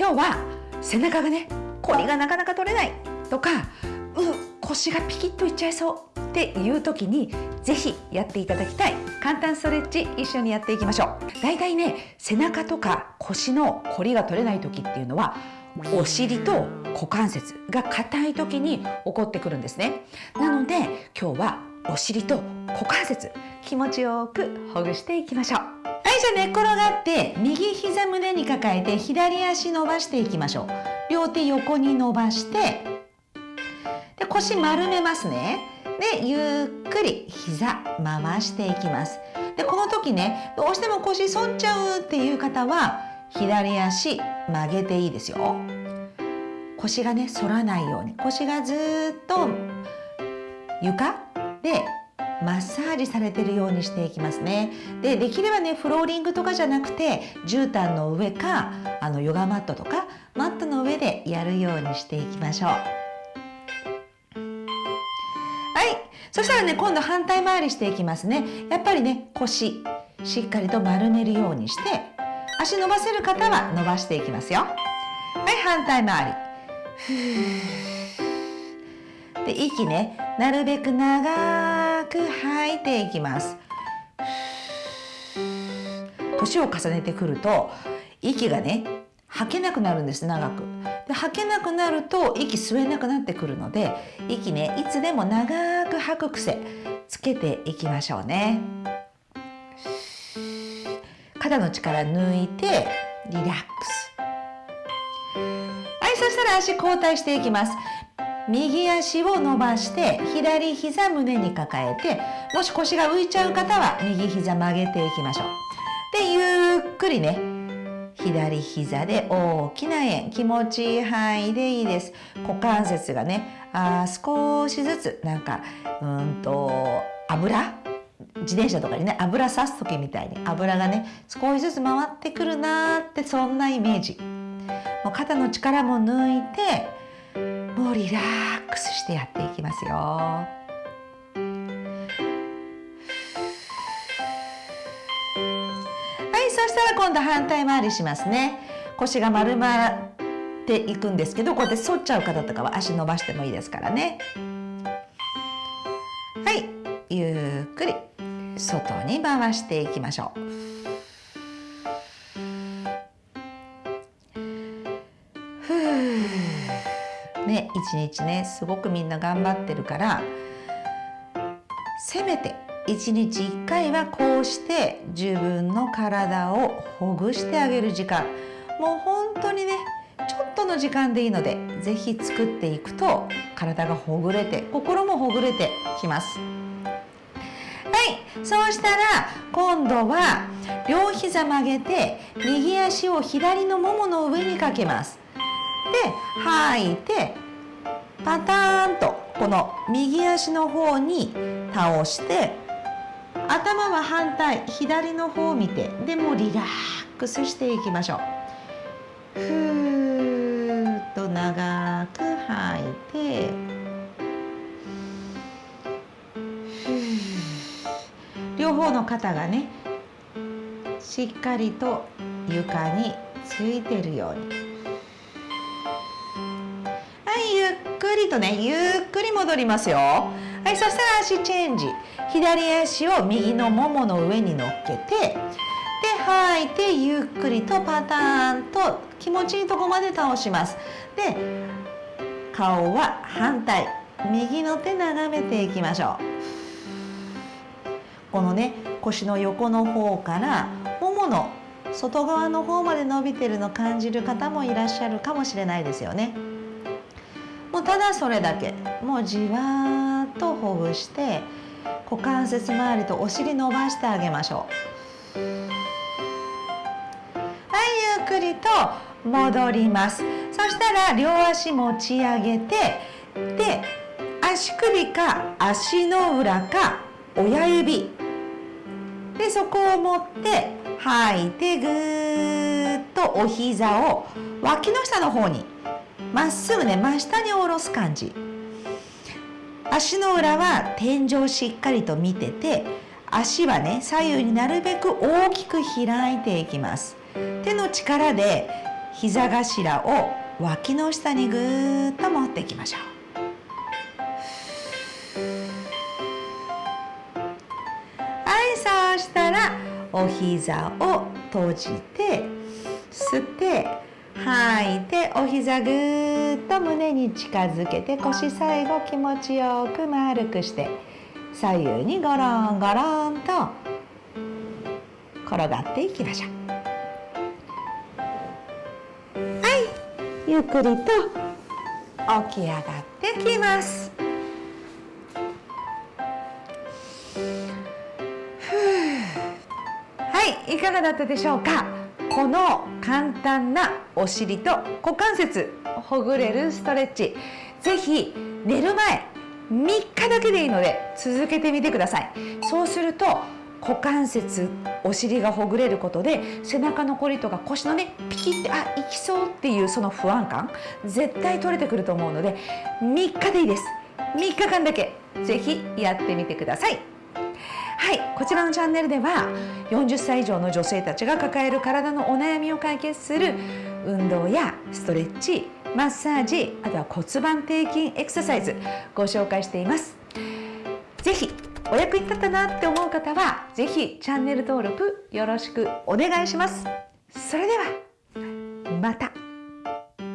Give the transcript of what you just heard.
今日は背中がねこりがなかなか取れないとかう腰がピキッといっちゃいそうっていう時にぜひやっていただきたい。簡単ストレッチ一緒にやっていきましょう。だいたいね背中とか腰のこりが取れない時っていうのはお尻と股関節が硬い時に起こってくるんですね。なので今日はお尻と股関節気持ちよくほぐしていきましょう。はいじゃあ寝転がって右膝胸に抱えて左足伸ばしていきましょう。両手横に伸ばしてで腰丸めますね。でゆっくり膝回していきます。でこの時ねどうしても腰反っちゃうっていう方は左足曲げていいですよ。腰がね反らないように。腰がずっと床でマッサージされてるようにしていきますね。でできればねフローリングとかじゃなくて絨毯の上かあのヨガマットとかマットの上でやるようにしていきましょう。はい。そしたらね今度反対回りしていきますね。やっぱりね腰しっかりと丸めるようにして足伸ばせる方は伸ばしていきますよ。はい反対回り。で息ねなるべく長いく吐いていきます。年を重ねてくると息がね吐けなくなるんです長く。で吐けなくなると息吸えなくなってくるので息ねいつでも長く吐く癖つけていきましょうね。肩の力抜いてリラックス。はいそしたら足交代していきます。右足を伸ばして左膝胸に抱えてもし腰が浮いちゃう方は右膝曲げていきましょう。でゆっくりね左膝で大きな円気持ちいい範囲でいいです。股関節がねあ少しずつなんかうんと油？自転車とかにね油さす時みたいに油がね少しずつ回ってくるなーってそんなイメージ。もう肩の力も抜いてもリラックスしてやっていきますよ。はいそしたら今度反対回りしますね。腰が丸まっていくんですけどこうやって反っちゃう方とかは足伸ばしてもいいですからね。はいゆっくり。外に回していきましょう。ね一日ねすごくみんな頑張ってるからせめて一日一回はこうして自分の体をほぐしてあげる時間もう本当にねちょっとの時間でいいので是非作っていくと体がほぐれて心もほぐれてきます。はいそうしたら今度は両膝曲げて右足を左のももの上にかけますで吐いてパターンとこの右足の方に倒して頭は反対左の方を見てでもリラックスしていきましょう。ふーっと長く吐いて両方の肩がねしっかりと床についてるように。りとねゆっくり戻りますよ。はいそしたら足チェンジ。左足を右のももの上に乗っけてで吐いてゆっくりとパターンと気持ちいいとこまで倒します。で顔は反対。右の手眺めていきましょう。このね腰の横の方からももの外側の方まで伸びてるの感じる方もいらっしゃるかもしれないですよね。うただそれだけ。もうじわっとほぐして股関節周りとお尻伸ばしてあげましょう。はいゆっくりと戻ります。そしたら両足持ち上げてで足首か足の裏か親指。でそこを持って吐いてぐーっとお膝を脇の下の方にまっすぐね真下に下ろす感じ。足の裏は天井しっかりと見てて足はね左右になるべく大きく開いていきます。手の力で膝頭を脇の下にぐーっと持っていきましょう。はいそうしたらお膝を閉じて吸って吐い。てお膝ぐーっと胸に近づけて腰最後気持ちよく丸くして左右にゴロンゴロンと転がっていきましょう。はいゆっくりと起き上がってきます。はいいかがだったでしょうか？この簡単なお尻と股関節ほぐれるストレッチ。ぜひ寝る前3日だけでいいので続けてみてください。そうすると股関節お尻がほぐれることで背中のこりとか腰のねピキってあいきそうっていうその不安感絶対取れてくると思うので3日でいいです。3日間だけぜひやってみてください。はいこちらのチャンネルでは40歳以上の女性たちが抱える体のお悩みを解決する運動やストレッチマッサージあとは骨盤底筋エクササイズご紹介しています。ぜひお役に立ったなって思う方はぜひチャンネル登録よろしくお願いします。それではまた。